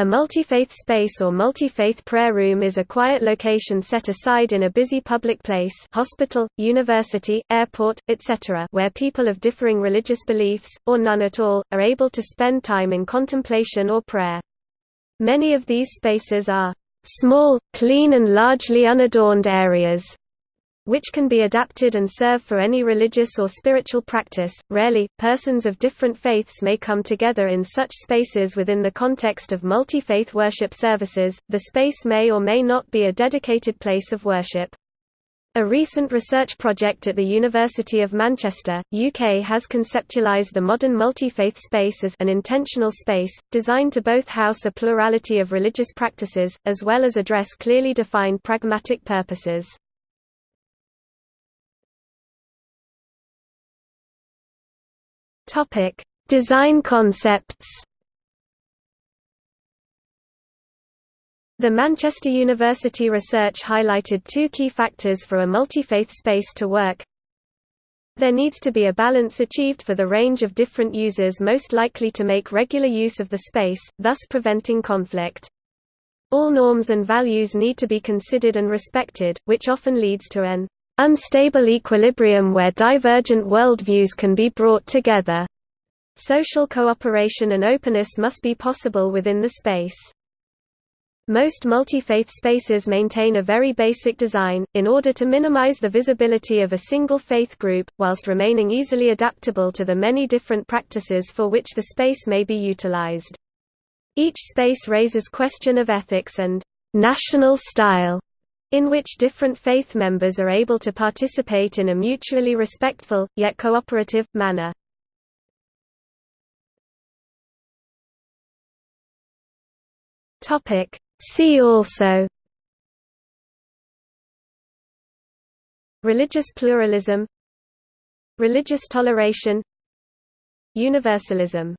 A multi-faith space or multi-faith prayer room is a quiet location set aside in a busy public place hospital, university, airport, etc. where people of differing religious beliefs, or none at all, are able to spend time in contemplation or prayer. Many of these spaces are small, clean and largely unadorned areas which can be adapted and serve for any religious or spiritual practice. Rarely, persons of different faiths may come together in such spaces within the context of multi faith worship services. The space may or may not be a dedicated place of worship. A recent research project at the University of Manchester, UK has conceptualized the modern multi-faith space as an intentional space, designed to both house a plurality of religious practices, as well as address clearly defined pragmatic purposes. Topic: Design concepts. The Manchester University research highlighted two key factors for a multi-faith space to work. There needs to be a balance achieved for the range of different users most likely to make regular use of the space, thus preventing conflict. All norms and values need to be considered and respected, which often leads to an unstable equilibrium where divergent worldviews can be brought together. Social cooperation and openness must be possible within the space. Most multi-faith spaces maintain a very basic design, in order to minimize the visibility of a single faith group, whilst remaining easily adaptable to the many different practices for which the space may be utilized. Each space raises question of ethics and national style in which different faith members are able to participate in a mutually respectful, yet cooperative, manner. See also. Religious pluralism. Religious toleration. Universalism